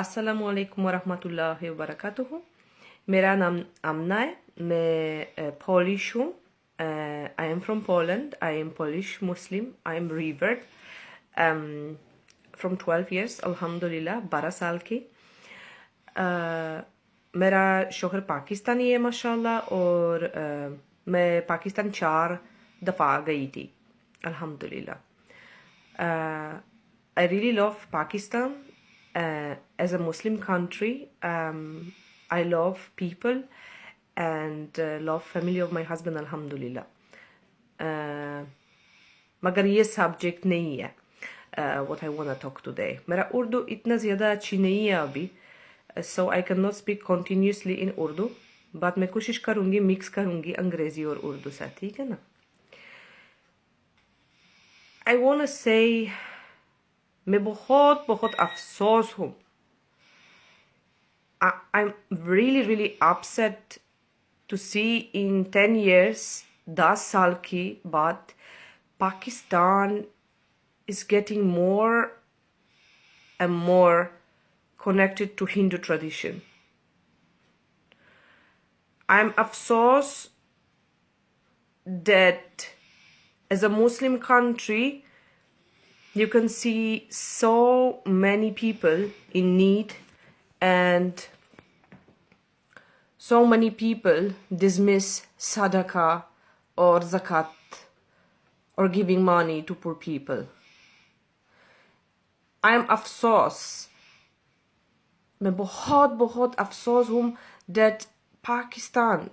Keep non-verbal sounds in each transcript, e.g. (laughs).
अस्सलाम वालेकुम वरहमतुल्लाहि वबरकातुहू मेरा नाम आमना है मैं पॉलिश हूँ I am from Poland I am Polish Muslim I am reverted from twelve years अल्हम्दुलिल्लाह बारह साल की uh, मेरा शोहर पाकिस्तानी है माशाल्लाह और uh, मैं पाकिस्तान चार दफ़ा गई थी अल्हम्दुलिल्लाह I really love Pakistan as a Muslim country um, I love people and uh, love family of my husband alhamdulillah uh, मगर ये सब्जेक्ट नहीं है uh, what I wanna talk today मेरा उर्दू इतना ज़्यादा अच्छी नहीं है अभी so I cannot speak continuously in Urdu but मैं कोशिश करूँगी मिक्स करूँगी अंग्रेज़ी और उर्दू से ठीक है ना I wanna say मैं बहुत बहुत अफसोस हूँ I'm really really upset to see in 10 years दस साल की बाद Pakistan is getting more and more connected to Hindu tradition. I'm afsos that as a Muslim country you can see so many people in need and so many people dismiss sadaqah or zakat or giving money to poor people. I am afsos मैं बहुत बहुत अफसोस हूँ that Pakistan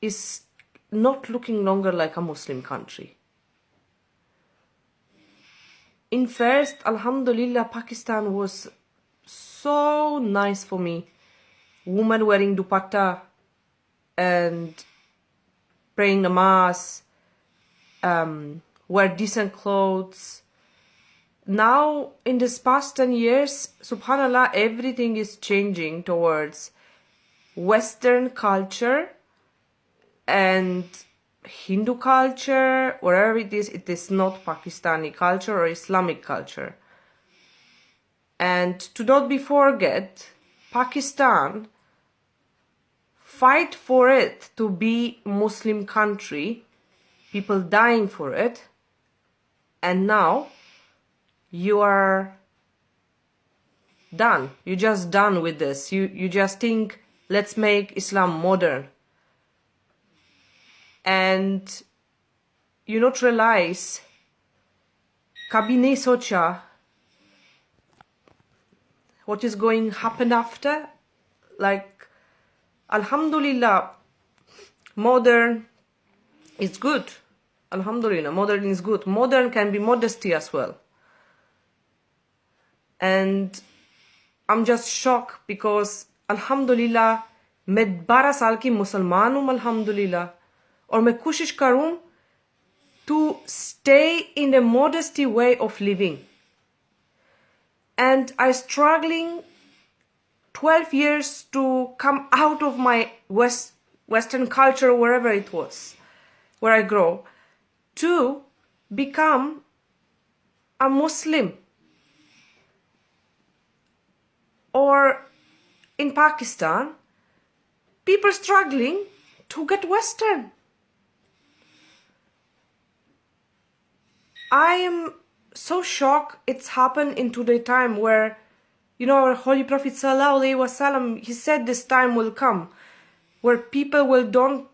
is not looking longer like a Muslim country. in first alhamdulillah pakistan was so nice for me. Women wearing dupatta and praying namaz um, wear decent clothes. Now in this past 10 years subhanallah everything is changing towards western culture and Hindu culture, wherever it is, it is not Pakistani culture or Islamic culture. And to not be forget, Pakistan fight for it to be Muslim country, people dying for it, and now you are done. You just done with this. You you just think let's make Islam modern and you not realize कभी नहीं सोचा what is going happen after like alhamdulillah modern is good alhamdulillah modern is good modern can be modesty as well and i'm just shocked because alhamdulillah मैं बारह साल की मुसलमान हूँ अल्हम्दुलिल्लाह or me kushish karun to stay in the modesty way of living. And I struggling 12 years to come out of my West, Western culture, wherever it was, where I grow, to become a Muslim. Or in Pakistan, people struggling to get Western. I am so shocked it's happened in today time where you know our holy prophet sallallahu wasallam he said this time will come where people will don't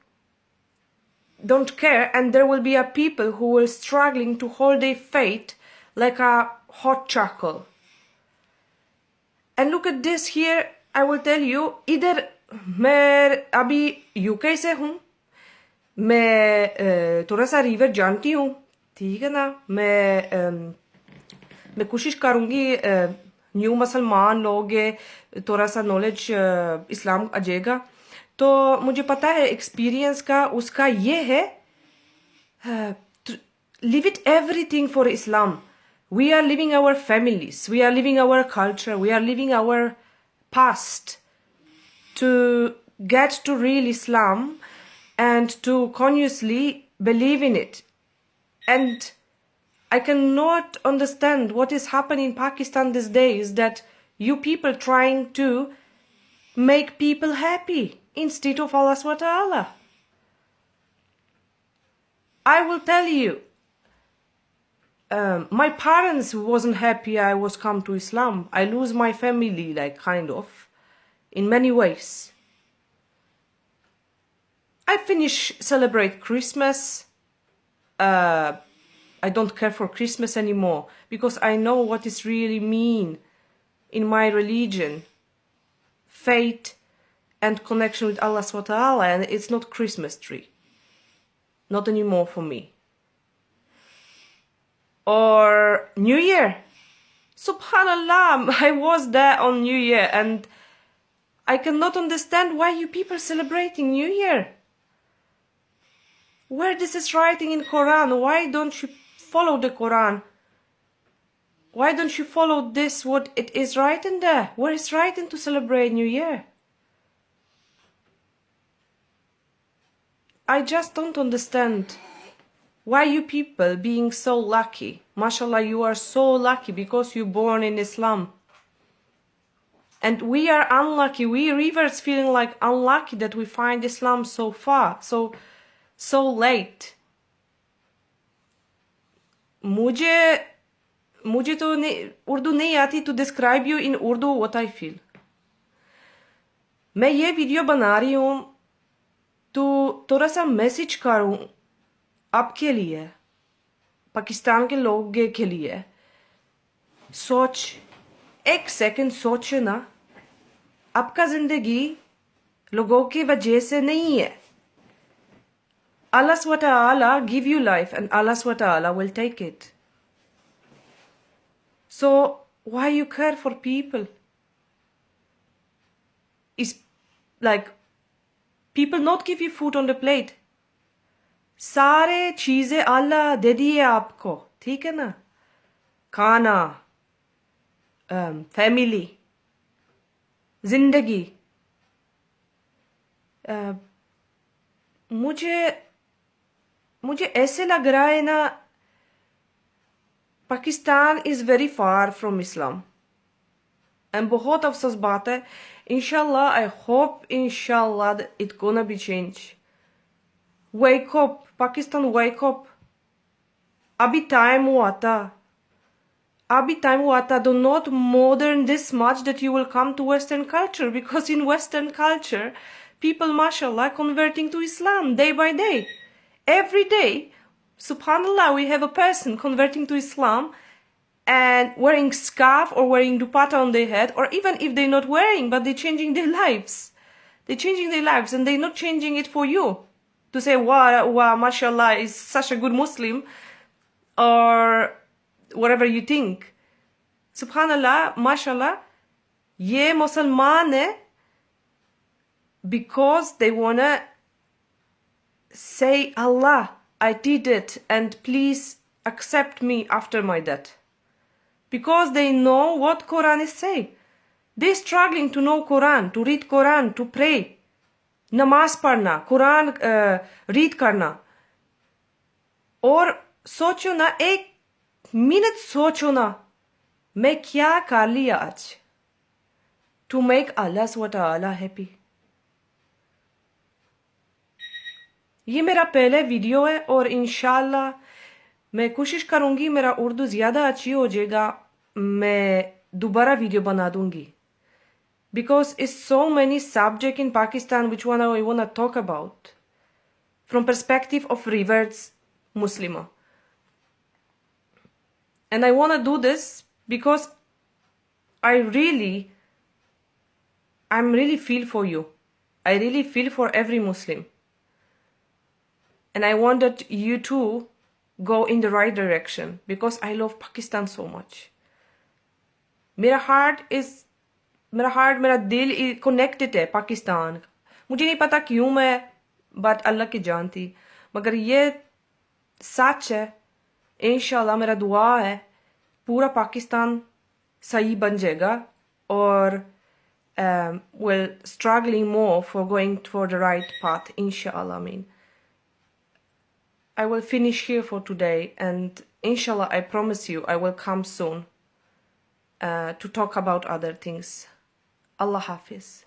don't care and there will be a people who will struggling to hold their faith like a hot charcoal and look at this here I will tell you इधर मैं अभी UK से हूँ मैं थोड़ा सा river जानती हूँ ठीक है ना? मैं आ, मैं कोशिश करूँगी न्यू मुसलमान लोग थोड़ा सा नॉलेज इस्लाम आ जाएगा। तो मुझे पता है एक्सपीरियंस का उसका ये है live it everything for Islam we are living our families we are living our culture we are living our past to get to real Islam and to consciously believe in it and I cannot understand what is happening in Pakistan these days that You people trying to make people happy instead of Allah SWT. I will tell you, um, my parents wasn't happy I was come to Islam. I lose my family, like kind of, in many ways. I finish celebrate Christmas. Uh, I don't care for Christmas anymore because I know what it really mean in my religion, faith and connection with Allah SWT and it's not Christmas tree. Not anymore for me. Or New Year. Subhanallah, (laughs) I was there on New Year and I cannot understand why you people celebrating New Year. Where this is writing in Quran, why don't you follow the Quran? Why don't you follow this, what it is writing there? Where is writing to celebrate New Year? I just don't understand why you people being so lucky. Mashallah, you are so lucky because you born in Islam. And we are unlucky, we reverse feeling like unlucky that we find Islam so far, so so late. मुझे मुझे तो नहीं, उर्दू नहीं आती to describe you in Urdu what I feel मैं ये video बना रही हूँ तो थोड़ा सा मैसेज करूँ आपके लिए, पाकिस्तान के लोग के लिए. सोच, एक सेकंड सोचो ना आपका ज़िंदगी लोगों की वजह से नहीं है। Allah SWT give you life and Allah SWT will take it. So why you care for people? Is like people not give you food on the plate. सारे चीजें अल्लाह दे दिए आपको ठीक है ना खाना फैमिली जिंदगी मुझे मुझे ऐसे लग रहा है ना Pakistan is very far from Islam and बहुत अफसोस बात है इनशाला आई होप इनशाला it gonna be change wake up Pakistan wake up अभी टाइम हुआ था अभी टाइम हुआ था do not modern this much that you will come to western culture because in western culture people mashallah converting to islam day by day every day, subhanallah, we have a person converting to Islam and wearing scarf or wearing dupatta on their head, or even if they're not wearing, but they're changing their (laughs) lives. They're changing their lives and they're not changing it for you. To say, wow, wow, mashallah, is such a good Muslim, or whatever you think. Subhanallah, mashallah, ye Musliman hai because they wanna Say, Allah, I did it and please accept me after my death. Because they know what Quran is saying. They're struggling to know Quran, to read Quran, to pray. Namaz पढ़ना Quran read करना और सोचो ना एक minute सोचो ना मैं क्या कर लिया आज to make Allah SWT happy. ये मेरा पहले वीडियो है और इनशाला मैं कोशिश करूंगी मेरा उर्दू ज़्यादा अच्छी हो जाएगा मैं दोबारा वीडियो बना दूंगी because it's so many subject in Pakistan which one I want to talk about from perspective of reverts Muslima. And I want to do this because I really, I'm really feel for you. I really feel for every Muslim and I wanted you to go in the right direction because I love Pakistan so much. मेरा heart is मेरा heart मेरा दिल connected है पाकिस्तान मुझे नहीं पता क्यों मैं बात अल्लाह की जानती मगर ये सच है इंशाल्लाह मेरा दुआ है पूरा पाकिस्तान सही बन जाएगा और will struggling more for going for the right path इंशाल्लाह mean I will finish here for today and inshallah I promise you I will come soon uh, to talk about other things. Allah Hafiz.